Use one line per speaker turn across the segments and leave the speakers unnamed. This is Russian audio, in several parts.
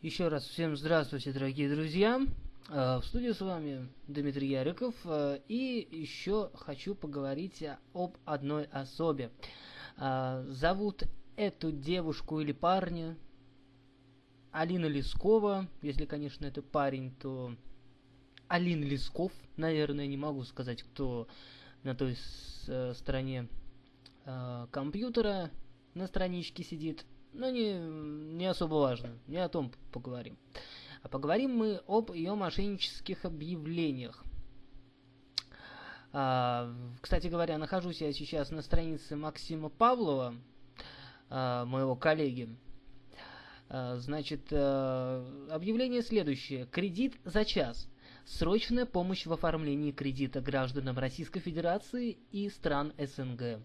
Еще раз всем здравствуйте, дорогие друзья. Э, в студии с вами Дмитрий Яриков. Э, и еще хочу поговорить об одной особе. Э, зовут эту девушку или парня Алина Лескова. Если, конечно, это парень, то Алин Лесков. Наверное, не могу сказать, кто на той стороне компьютера на страничке сидит но не, не особо важно, не о том поговорим. А поговорим мы об ее мошеннических объявлениях. А, кстати говоря, нахожусь я сейчас на странице Максима Павлова, а, моего коллеги. А, значит, а, объявление следующее. Кредит за час. Срочная помощь в оформлении кредита гражданам Российской Федерации и стран СНГ.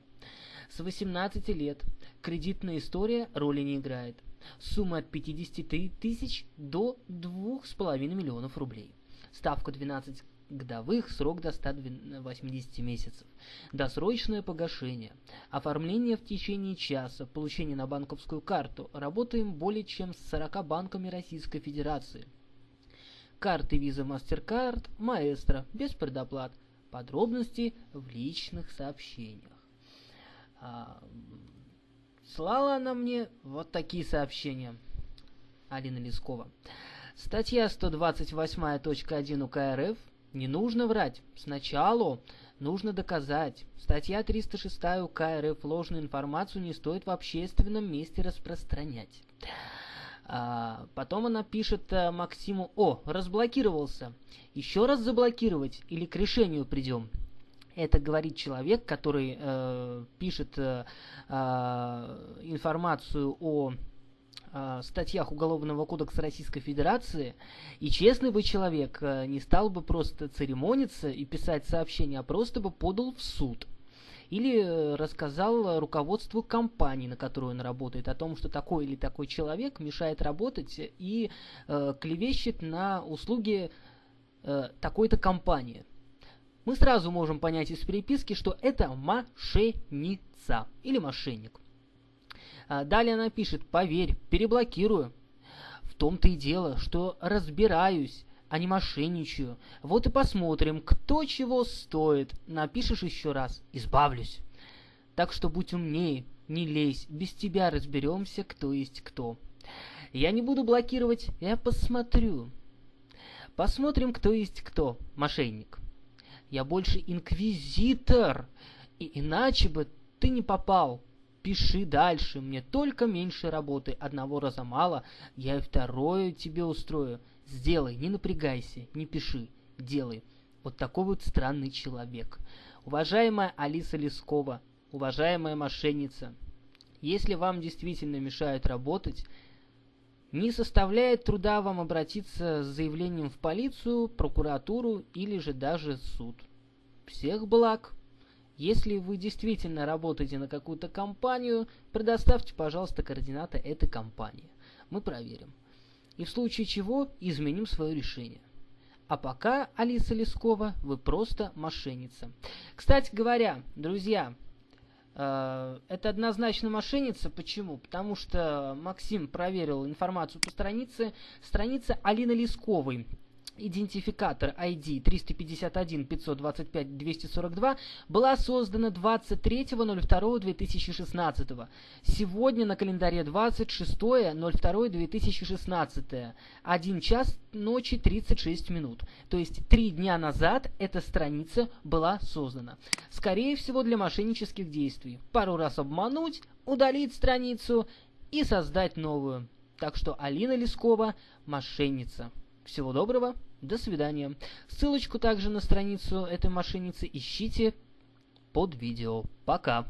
С 18 лет кредитная история роли не играет. Сумма от 53 тысяч до 2,5 миллионов рублей. Ставка 12 годовых, срок до 180 месяцев. Досрочное погашение. Оформление в течение часа, получение на банковскую карту. Работаем более чем с 40 банками Российской Федерации. Карты Visa MasterCard, Маэстро, без предоплат. Подробности в личных сообщениях. А, слала она мне вот такие сообщения. Алина Лескова. Статья 128.1 УК РФ. Не нужно врать. Сначала нужно доказать. Статья 306 УК РФ. Ложную информацию не стоит в общественном месте распространять. А, потом она пишет а, Максиму, о, разблокировался. Еще раз заблокировать или к решению придем. Это говорит человек, который э, пишет э, э, информацию о э, статьях Уголовного кодекса Российской Федерации, и честный бы человек э, не стал бы просто церемониться и писать сообщение, а просто бы подал в суд. Или э, рассказал руководству компании, на которую он работает, о том, что такой или такой человек мешает работать и э, клевещет на услуги э, такой-то компании мы сразу можем понять из переписки, что это мошенница или мошенник. А, далее она пишет, поверь, переблокирую. В том-то и дело, что разбираюсь, а не мошенничаю. Вот и посмотрим, кто чего стоит. Напишешь еще раз, избавлюсь. Так что будь умнее, не лезь, без тебя разберемся, кто есть кто. Я не буду блокировать, я посмотрю. Посмотрим, кто есть кто, мошенник. Я больше инквизитор. И иначе бы ты не попал. Пиши дальше, мне только меньше работы. Одного раза мало, я и второе тебе устрою. Сделай, не напрягайся, не пиши, делай. Вот такой вот странный человек. Уважаемая Алиса Лескова, уважаемая мошенница, если вам действительно мешают работать, не составляет труда вам обратиться с заявлением в полицию, прокуратуру или же даже суд. Всех благ! Если вы действительно работаете на какую-то компанию, предоставьте, пожалуйста, координаты этой компании. Мы проверим. И в случае чего изменим свое решение. А пока, Алиса Лескова, вы просто мошенница. Кстати говоря, друзья, Э, это однозначно мошенница. Почему? Потому что Максим проверил информацию по странице. Страница Алины Лесковой идентификатор ID 351-525-242 была создана 23.02.2016. Сегодня на календаре 26.02.2016. 1 час ночи 36 минут. То есть 3 дня назад эта страница была создана. Скорее всего для мошеннических действий. Пару раз обмануть, удалить страницу и создать новую. Так что Алина Лескова мошенница. Всего доброго, до свидания. Ссылочку также на страницу этой мошенницы ищите под видео. Пока.